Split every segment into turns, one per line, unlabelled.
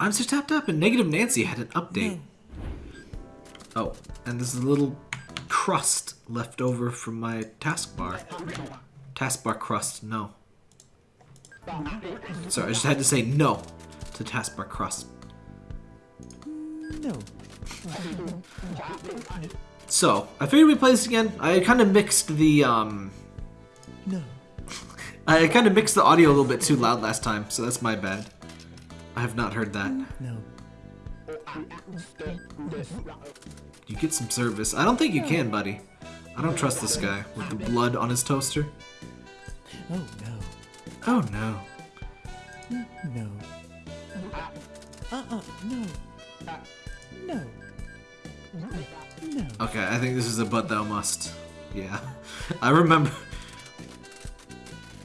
I'm so tapped up, and Negative Nancy had an update. Oh, and there's a little crust left over from my taskbar. Taskbar crust, no. Sorry, I just had to say no to taskbar crust.
No.
So, I figured we'd play this again. I kind of mixed the, um...
No.
I kind of mixed the audio a little bit too loud last time, so that's my bad. I have not heard that.
No.
You get some service. I don't think you can, buddy. I don't trust this guy with the blood on his toaster.
Oh no.
Oh no.
No. Uh-uh. No. No. No.
Okay, I think this is a but thou must. Yeah. I remember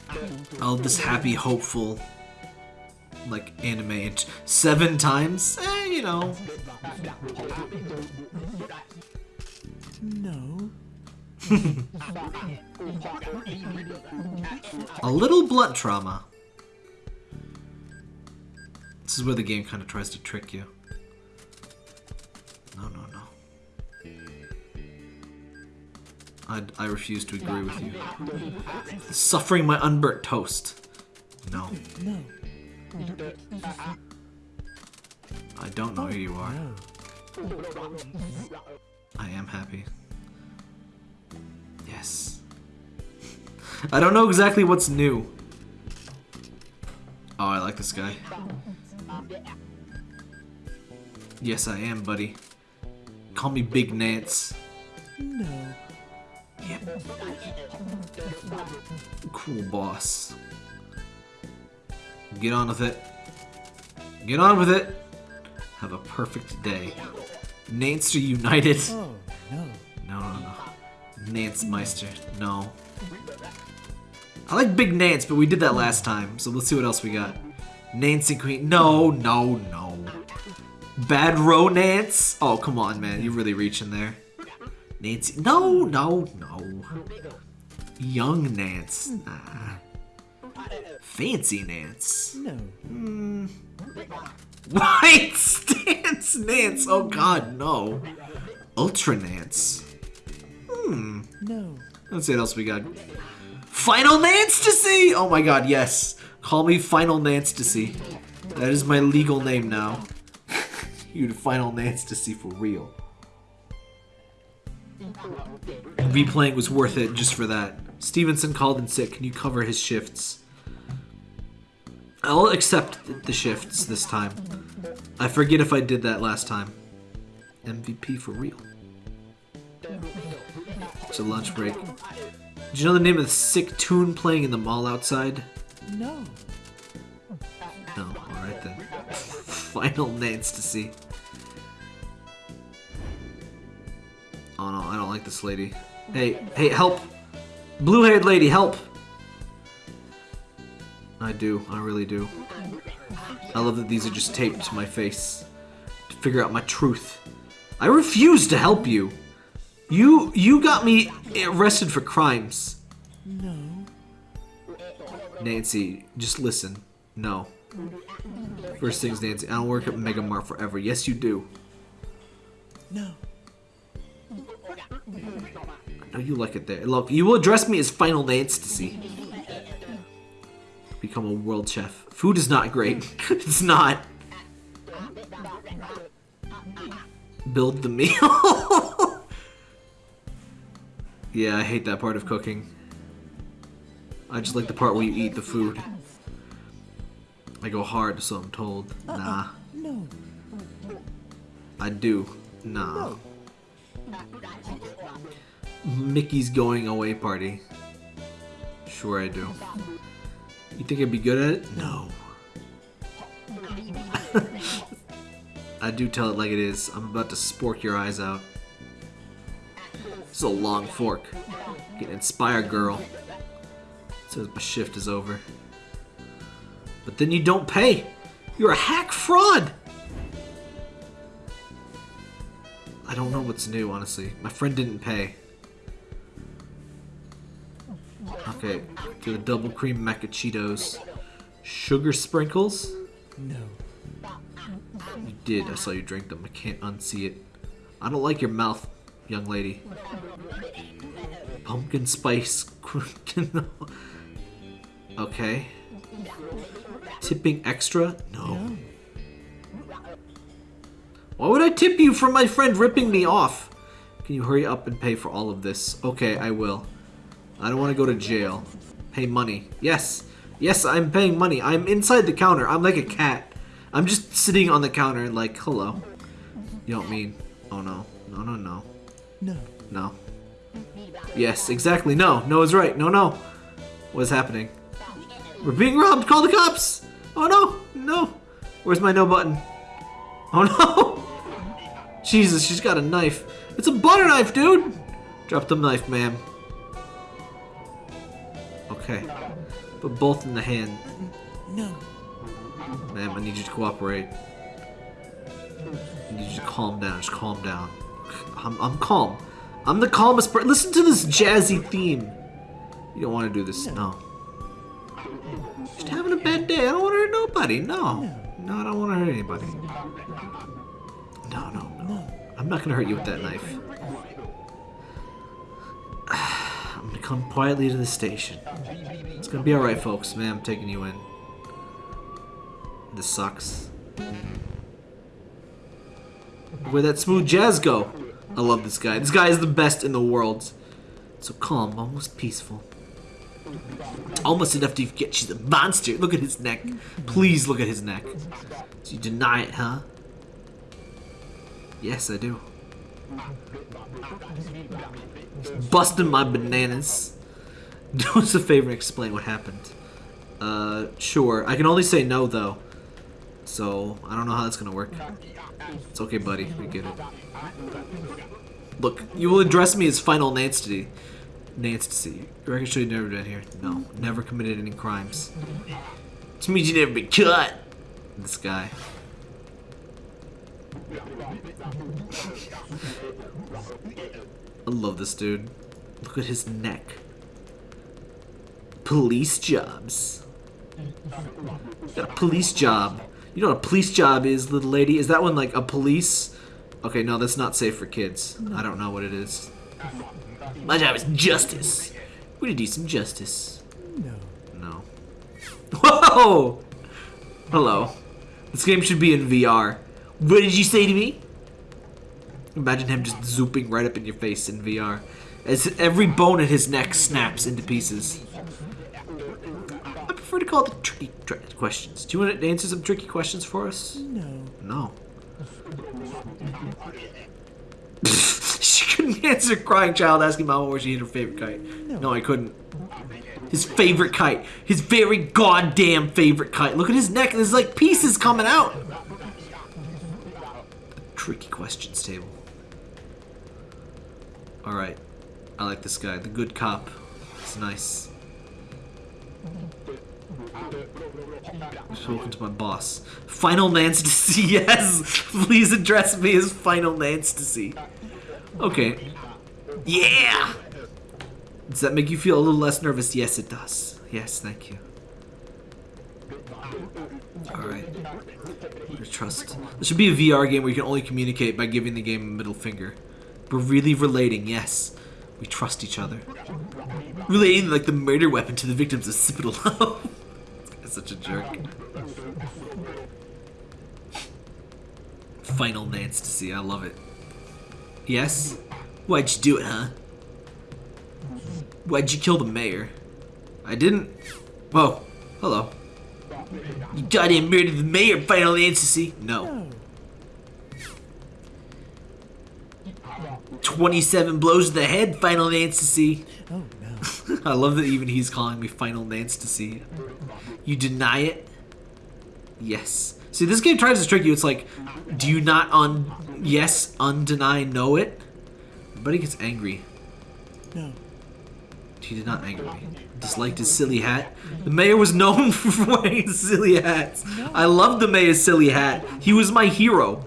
all this happy, hopeful, like anime. Seven times? Eh, you know.
No.
A little blood trauma. This is where the game kind of tries to trick you. No, no, no. I, I refuse to agree with you. Suffering my unburnt toast. No.
No.
I don't know who you are. I am happy. Yes. I don't know exactly what's new. Oh, I like this guy. Yes, I am, buddy. Call me Big Nance.
No.
Yep. Cool boss. Get on with it. Get on with it. Have a perfect day. Nancer United.
Oh no.
No, no, no. Nance Meister. No. I like Big Nance, but we did that last time, so let's see what else we got. Nancy Queen. No, no, no. Bad Row Nance? Oh, come on, man. You're really reaching there. Nancy. No, no, no. Young Nance. Nah. Fancy Nance.
No.
White Stance Nance. Oh, God, no. Ultra Nance. Hmm.
No.
Let's see what else we got. Final Nance-tasy! Oh my god, yes. Call me Final Nance-tasy. That is my legal name now. you Final Nance-tasy for real. Replaying was worth it just for that. Stevenson called in sick. Can you cover his shifts? I'll accept the shifts this time. I forget if I did that last time. MVP for real. It's a lunch break. Do you know the name of the sick tune playing in the mall outside?
No.
No, alright then. Final Nance to see. Oh no, I don't like this lady. Hey, hey, help! Blue-haired lady, help! I do, I really do. I love that these are just taped to my face. To figure out my truth. I refuse to help you! You, you got me arrested for crimes.
No.
Nancy, just listen. No. First things, Nancy, I don't work at Mega Mart forever. Yes, you do.
No.
I know you like it there. Look, you will address me as Final Nancy. Become a world chef. Food is not great. it's not. Build the meal. yeah, I hate that part of cooking. I just like the part where you eat the food. I go hard, so I'm told. Nah.
No.
I do. Nah. Mickey's going away party. Sure I do. You think I'd be good at it? No. I do tell it like it is. I'm about to spork your eyes out. It's a long fork. Get inspired, girl. Says my shift is over. But then you don't pay. You're a hack fraud. I don't know what's new, honestly. My friend didn't pay. The double cream macchiatos. Sugar sprinkles?
No.
You did. I saw you drink them. I can't unsee it. I don't like your mouth, young lady. Pumpkin spice. okay. Tipping extra? No. Why would I tip you for my friend ripping me off? Can you hurry up and pay for all of this? Okay, I will. I don't want to go to jail. Pay money. Yes. Yes, I'm paying money. I'm inside the counter. I'm like a cat. I'm just sitting on the counter like, hello. You don't mean... Oh, no. No, no, no.
No.
No. Yes, exactly. No. No is right. No, no. What is happening? We're being robbed. Call the cops. Oh, no. No. Where's my no button? Oh, no. Jesus, she's got a knife. It's a butter knife, dude. Drop the knife, ma'am. Okay. Put both in the hand.
No.
Ma'am, I need you to cooperate. I need you to calm down. Just calm down. I'm, I'm calm. I'm the calmest person. Listen to this jazzy theme. You don't want to do this. No. Just having a bad day. I don't want to hurt nobody. No. No, I don't want to hurt anybody. No, no, no. I'm not going to hurt you with that knife. Come quietly to the station. It's to be alright, folks. Man, I'm taking you in. This sucks. Where'd that smooth jazz go? I love this guy. This guy is the best in the world. So calm, almost peaceful. Almost enough to get she's a monster. Look at his neck. Please look at his neck. You deny it, huh? Yes, I do. Busting my bananas. Do us a favor and explain what happened. Uh, sure. I can only say no, though. So, I don't know how that's gonna work. It's okay, buddy. We get it. Look, you will address me as Final Nancy. Nancy. You reckon should have never been here? No. Never committed any crimes. Which means you never been cut. This guy. I love this dude. Look at his neck. Police jobs. Got a police job. You know what a police job is, little lady? Is that one like a police? Okay, no, that's not safe for kids. I don't know what it is. My job is justice. We need to do some justice.
No.
No. Whoa! Hello. This game should be in VR. What did you say to me? Imagine him just zooping right up in your face in VR. As every bone in his neck snaps into pieces. I prefer to call it the tricky tr questions. Do you want to answer some tricky questions for us?
No.
No. she couldn't answer crying child asking mama where she hid her favorite kite. No. I couldn't. His favorite kite. His very goddamn favorite kite. Look at his neck. There's like pieces coming out. Tricky questions table. Alright. I like this guy. The good cop. It's nice. Spoken to my boss. Final Nancy, yes! Please address me as Final Nancy. Okay. Yeah! Does that make you feel a little less nervous? Yes, it does. Yes, thank you. Alright. Trust. This should be a VR game where you can only communicate by giving the game a middle finger. We're really relating, yes. We trust each other. Relating like the murder weapon to the victims of Love. That's such a jerk. Final Nance to see, I love it. Yes? Why'd you do it, huh? Why'd you kill the mayor? I didn't. Whoa. Hello. You goddamn murdered the mayor, Final. No.
No.
27 blows to the head, Final Fantasy.
Oh no.
I love that even he's calling me Final Fantasy. You deny it? Yes. See, this game tries to trick you. It's like, do you not un yes undeny know it? Everybody gets angry.
No.
He did not anger me. Disliked his silly hat. The mayor was known for wearing silly hats. I loved the mayor's silly hat. He was my hero.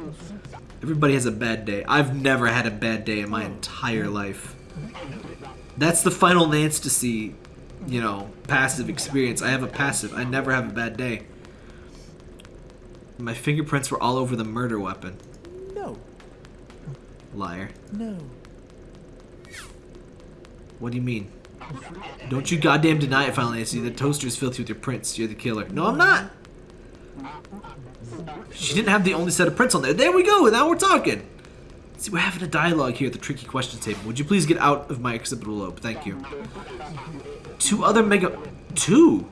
Everybody has a bad day. I've never had a bad day in my entire life. That's the final see, you know, passive experience. I have a passive. I never have a bad day. My fingerprints were all over the murder weapon.
No.
Liar.
No.
What do you mean? Don't you goddamn deny it, Final Nancy. The toaster is filthy with your prints. You're the killer. No, I'm not. She didn't have the only set of prints on there. There we go. Now we're talking. See, we're having a dialogue here at the tricky questions table. Would you please get out of my occipital lobe? Thank you. Two other mega... Two?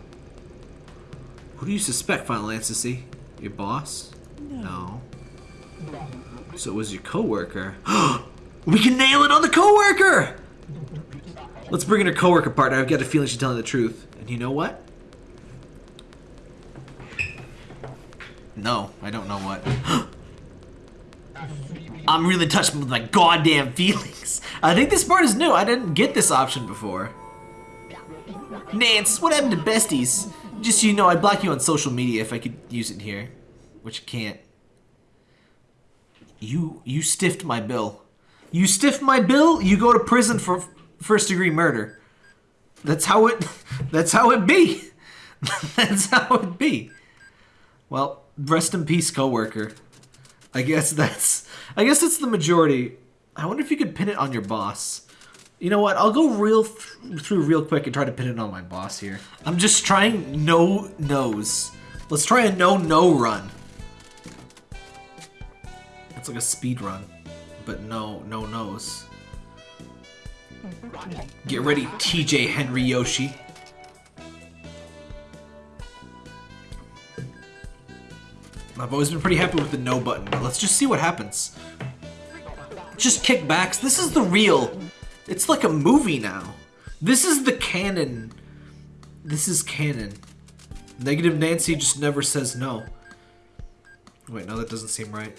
Who do you suspect, Final Fantasy? Your boss? No. So it was your coworker. we can nail it on the coworker! Let's bring in her coworker partner. I've got a feeling she's telling the truth. And you know what? No, I don't know what. I'm really touched with my goddamn feelings. I think this part is new. I didn't get this option before. Nance, what happened to besties? Just so you know, I'd block you on social media if I could use it here. Which I can't. You you stiffed my bill. You stiff my bill, you go to prison for first degree murder. That's how it that's how it be. that's how it be. Well, rest in peace, coworker. I guess that's I guess it's the majority. I wonder if you could pin it on your boss. You know what? I'll go real th through real quick and try to pin it on my boss here. I'm just trying no nose. Let's try a no no run. It's like a speed run, but no no nose. Mm-hmm. Get ready, TJ Henry Yoshi. I've always been pretty happy with the no button, but let's just see what happens. Just kickbacks. This is the real. It's like a movie now. This is the canon. This is canon. Negative Nancy just never says no. Wait, no, that doesn't seem right.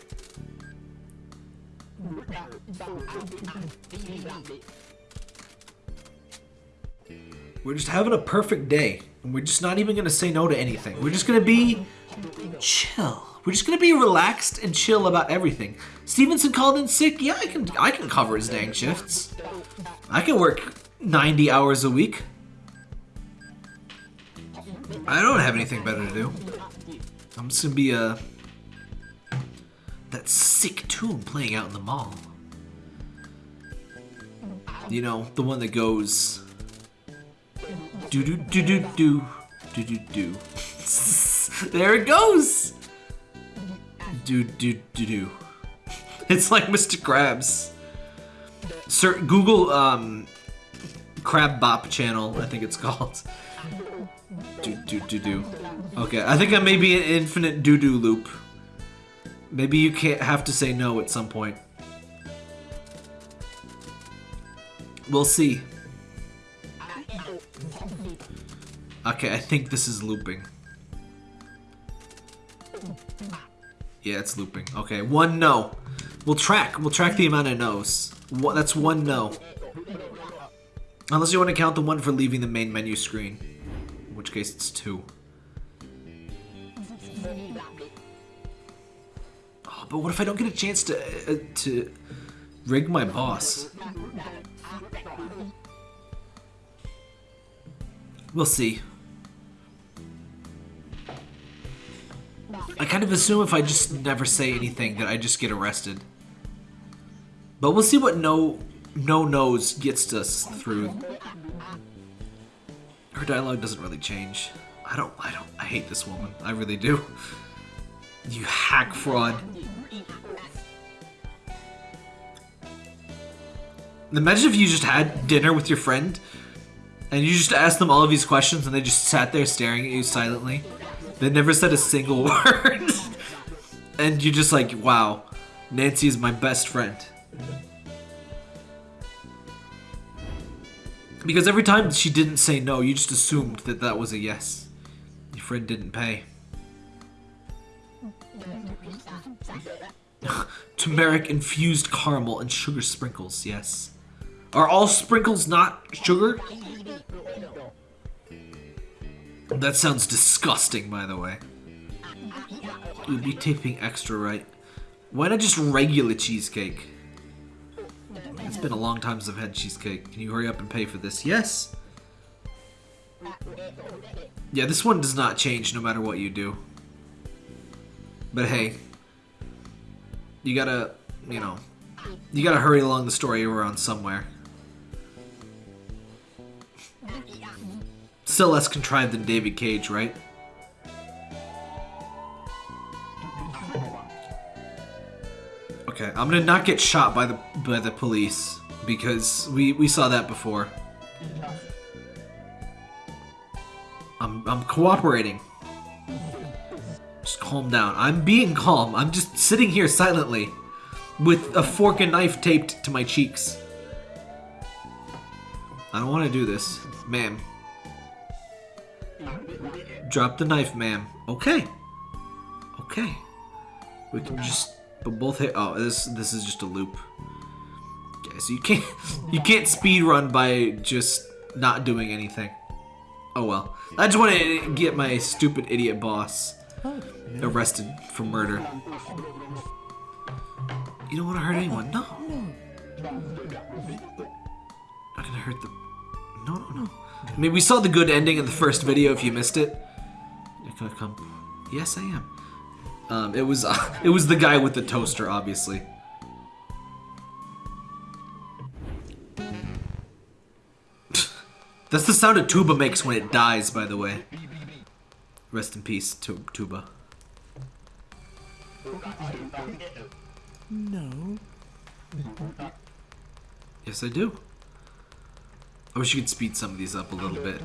We're just having a perfect day. And we're just not even gonna say no to anything. We're just gonna be chill. We're just gonna be relaxed and chill about everything. Stevenson called in sick. Yeah, I can I can cover his dang shifts. I can work 90 hours a week. I don't have anything better to do. I'm just gonna be a that sick tune playing out in the mall. You know, the one that goes do do do do do do do do. there it goes. Do do do do. It's like Mr. Krabs. Sir, Google um, Crab Bop channel. I think it's called. Do do do do. Okay, I think I may be an infinite doo doo loop. Maybe you can't have to say no at some point. We'll see. Okay, I think this is looping. Yeah, it's looping. Okay, one no. We'll track. We'll track the amount of no's. One, that's one no. Unless you want to count the one for leaving the main menu screen. In which case it's two. Oh, but what if I don't get a chance to uh, to rig my boss? We'll see. Kind of assume if I just never say anything that I just get arrested. But we'll see what no no nose gets us through. Her dialogue doesn't really change. I don't I don't I hate this woman. I really do. You hack fraud. Imagine if you just had dinner with your friend and you just asked them all of these questions and they just sat there staring at you silently. They never said a single word. and you're just like, wow, Nancy is my best friend. Because every time she didn't say no, you just assumed that that was a yes. Your friend didn't pay. Turmeric infused caramel and sugar sprinkles, yes. Are all sprinkles not sugar? That sounds disgusting, by the way. You'd be tipping extra, right? Why not just regular cheesecake? It's been a long time since I've had cheesecake. Can you hurry up and pay for this? Yes! Yeah, this one does not change no matter what you do. But hey, you gotta, you know, you gotta hurry along the story around somewhere. Still less contrived than David Cage, right? Okay, I'm gonna not get shot by the by the police because we we saw that before. I'm I'm cooperating. Just calm down. I'm being calm. I'm just sitting here silently with a fork and knife taped to my cheeks. I don't want to do this, ma'am. Drop the knife, ma'am. Okay. Okay. We can just but both hit oh this this is just a loop. Okay, so you can't you can't speed run by just not doing anything. Oh well. I just want to get my stupid idiot boss arrested for murder. You don't want to hurt anyone. No. Not gonna hurt the. No, no, no. I mean, we saw the good ending in the first video. If you missed it, gonna come. Yes, I am. Um, it was uh, it was the guy with the toaster, obviously. That's the sound a tuba makes when it dies, by the way. Rest in peace, tu- tuba.
no.
Yes, I do. I wish you could speed some of these up a little bit.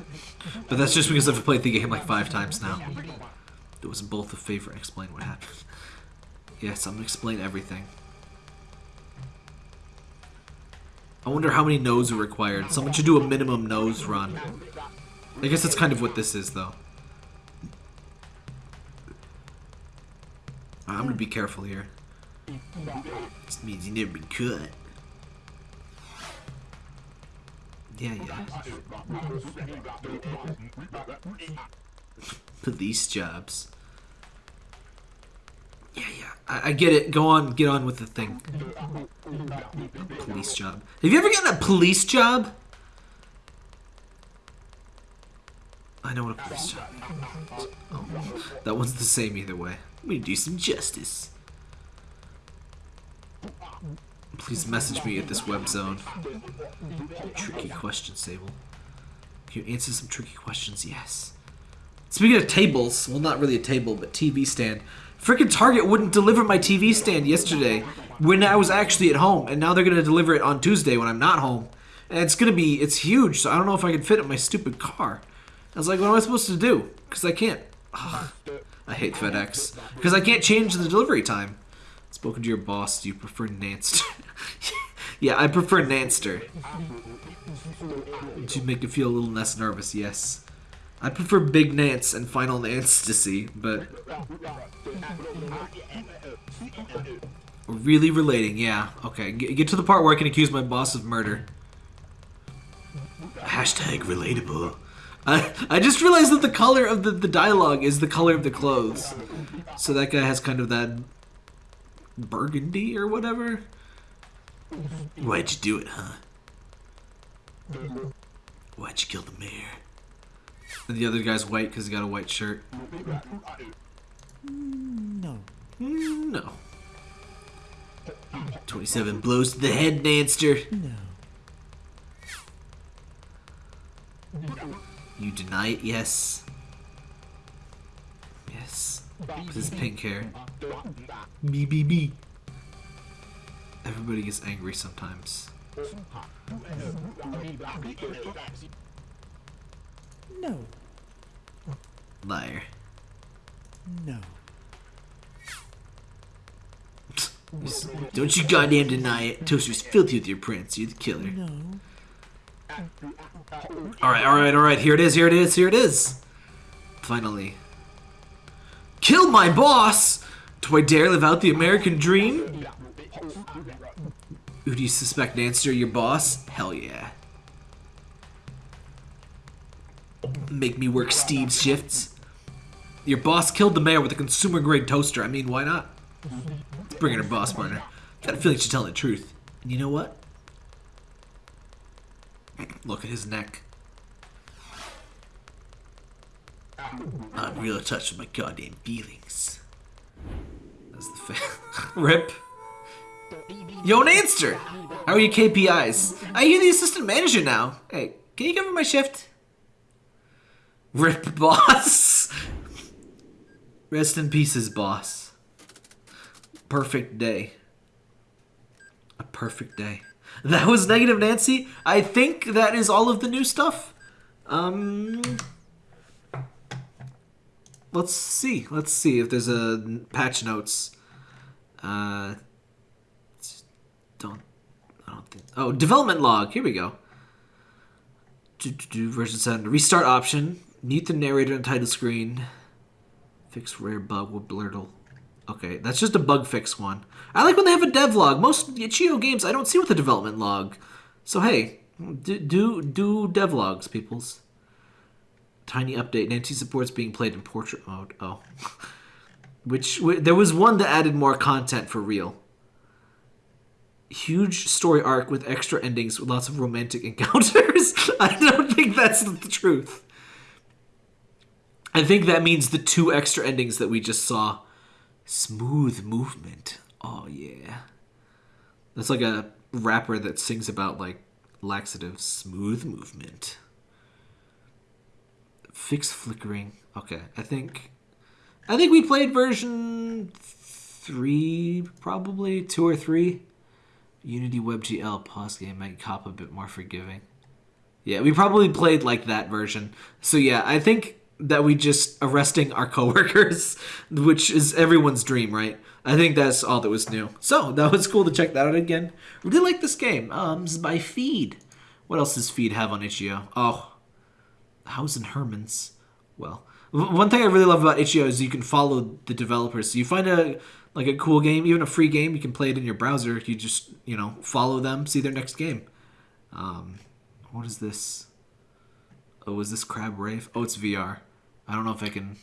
But that's just because I've played the game like five times now. It was both a favor. Explain what happened. Yes, I'm gonna explain everything. I wonder how many no's are required. Someone should do a minimum nose run. I guess that's kind of what this is, though. I'm gonna be careful here. This means you never been cut. Yeah, yeah. Police jobs. Yeah, yeah. I, I get it. Go on, get on with the thing. Police job. Have you ever gotten a police job? I know what a police job is. Oh, that one's the same either way. Me do some justice. Please message me at this web zone. Tricky question, Sable. Can you answer some tricky questions? Yes. Speaking of tables, well, not really a table, but TV stand. Freaking Target wouldn't deliver my TV stand yesterday when I was actually at home, and now they're gonna deliver it on Tuesday when I'm not home. And it's gonna be, it's huge, so I don't know if I can fit it in my stupid car. I was like, what am I supposed to do? Because I can't. Ugh. I hate FedEx. Because I can't change the delivery time. Spoken to your boss, do you prefer Nanster? yeah, I prefer Nanster. To make it feel a little less nervous, yes. I prefer Big Nance and Final Nance to see, but... really relating, yeah. Okay, get to the part where I can accuse my boss of murder. Hashtag relatable. I, I just realized that the color of the, the dialogue is the color of the clothes. So that guy has kind of that burgundy or whatever. Why'd you do it, huh? Why'd you kill the mayor? And the other guy's white because he got a white shirt.
No.
No. 27 blows to the head, Nanster.
No.
You deny it, yes. Yes. With his pink hair. B B B. Everybody gets angry sometimes.
No.
Liar.
No.
Don't you goddamn deny it. Toaster's filthy with your prints. You're the killer.
No.
Alright, alright, alright. Here it is, here it is, here it is. Finally. Kill my boss! Do I dare live out the American dream? Who do you suspect, Nanster, your boss? Hell yeah. Make me work Steve's shifts. Your boss killed the mayor with a consumer grade toaster. I mean, why not? Let's bring in her boss partner. Got a feeling she's telling the truth. And you know what? Look at his neck. I'm real attached to my goddamn feelings. That's the fa- Rip. Yo, Nanster! How are your KPIs? I hear the assistant manager now. Hey, can you cover my shift? Rip boss. Rest in pieces, boss. Perfect day. A perfect day. That was Negative Nancy. I think that is all of the new stuff. Um, let's see. Let's see if there's a patch notes. Uh, don't. I don't think. Oh, development log. Here we go. Do, do, do, version seven. Restart option. Mute the narrator on title screen. Fix rare bug with blurtle. Okay, that's just a bug fix one. I like when they have a dev log. Most Itch.io games I don't see with a development log. So hey, do do, do dev logs, peoples. Tiny update. Nancy supports being played in portrait mode. Oh. Which, wh- there was one that added more content for real. Huge story arc with extra endings with lots of romantic encounters. I don't think that's the truth. I think that means the two extra endings that we just saw. Smooth movement. Oh yeah. That's like a rapper that sings about like laxative smooth movement. Fix flickering. Okay, I think I think we played version 3 probably, 2 or 3. Unity WebGL pause game might cop a bit more forgiving. Yeah, we probably played like that version. So yeah, I think that we just arresting our coworkers, which is everyone's dream, right? I think that's all that was new. So that was cool to check that out again. Really like this game. Um, this is by Feed. What else does Feed have on itch.io? Oh, House and Herman's. Well, one thing I really love about itch.io is you can follow the developers. So you find a like a cool game, even a free game, you can play it in your browser. You just you know follow them, see their next game. Um, what is this? Oh, is this Crab Rave? Oh, it's VR. I don't know if I can.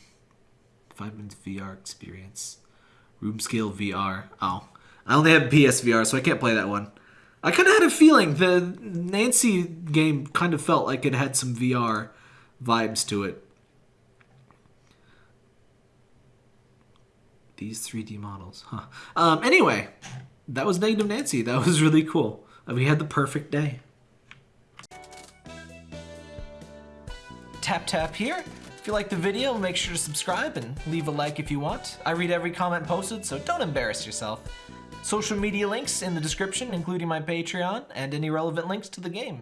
Five minutes VR experience. Room scale VR. Oh, I only have PSVR, so I can't play that one. I kind of had a feeling the Nancy game kind of felt like it had some VR vibes to it. These 3D models, huh? Um, anyway, that was Negative Nancy. That was really cool. Uh, We had the perfect day. Tap tap here. If you like the video, make sure to subscribe and leave a like if you want. I read every comment posted, so don't embarrass yourself. Social media links in the description, including my Patreon and any relevant links to the game.